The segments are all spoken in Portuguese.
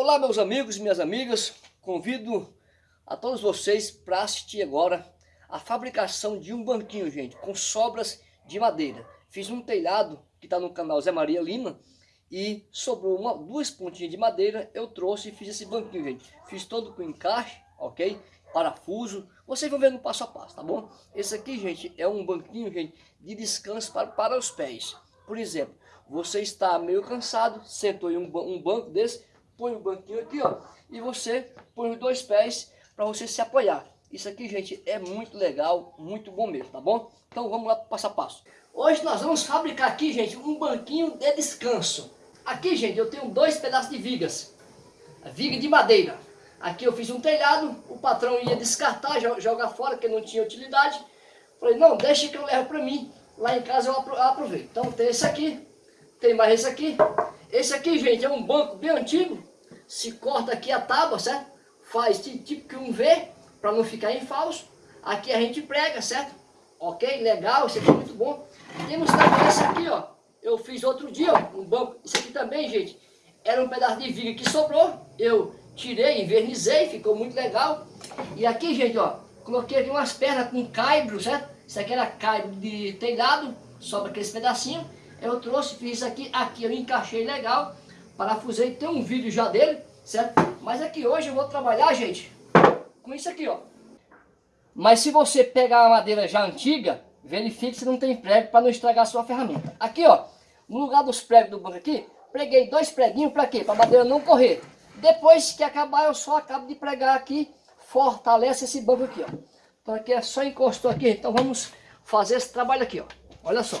Olá meus amigos e minhas amigas, convido a todos vocês para assistir agora a fabricação de um banquinho, gente, com sobras de madeira. Fiz um telhado que está no canal Zé Maria Lima e sobrou uma, duas pontinhas de madeira, eu trouxe e fiz esse banquinho, gente. Fiz todo com encaixe, ok? Parafuso, vocês vão ver no passo a passo, tá bom? Esse aqui, gente, é um banquinho, gente, de descanso para, para os pés. Por exemplo, você está meio cansado, sentou em um, um banco desse, põe o banquinho aqui, ó, e você põe os dois pés para você se apoiar. Isso aqui, gente, é muito legal, muito bom mesmo, tá bom? Então vamos lá passo a passo. Hoje nós vamos fabricar aqui, gente, um banquinho de descanso. Aqui, gente, eu tenho dois pedaços de vigas. Viga de madeira. Aqui eu fiz um telhado, o patrão ia descartar, jogar fora, porque não tinha utilidade. Falei, não, deixa que eu levo para mim. Lá em casa eu aproveito. Então tem esse aqui, tem mais esse aqui. Esse aqui, gente, é um banco bem antigo se corta aqui a tábua, certo? Faz tipo que um V, para não ficar em falso. Aqui a gente prega, certo? Ok, legal, isso aqui é muito bom. Temos também esse aqui, ó. Eu fiz outro dia, ó, um banco. Isso aqui também, gente, era um pedaço de viga que sobrou. Eu tirei, invernizei, ficou muito legal. E aqui, gente, ó, coloquei aqui umas pernas com caibro, certo? Isso aqui era caibro de telhado, sobra aqueles pedacinhos. Eu trouxe, fiz isso aqui, aqui eu encaixei legal parafusei, tem um vídeo já dele, certo? Mas aqui hoje eu vou trabalhar, gente, com isso aqui, ó. Mas se você pegar uma madeira já antiga, verifique se não tem prego para não estragar a sua ferramenta. Aqui, ó, no lugar dos pregos do banco aqui, preguei dois preguinhos para quê? Para a madeira não correr. Depois que acabar, eu só acabo de pregar aqui, fortalece esse banco aqui, ó. Então aqui é só encostou aqui, então vamos fazer esse trabalho aqui, ó. Olha só.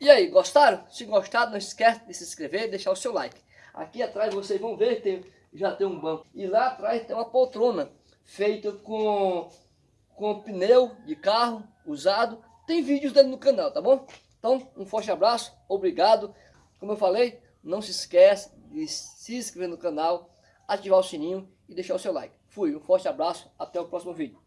E aí, gostaram? Se gostaram, não esquece de se inscrever e deixar o seu like. Aqui atrás vocês vão ver, tem, já tem um banco. E lá atrás tem uma poltrona feita com, com pneu de carro usado. Tem vídeos dele no canal, tá bom? Então, um forte abraço, obrigado. Como eu falei, não se esquece de se inscrever no canal, ativar o sininho e deixar o seu like. Fui, um forte abraço, até o próximo vídeo.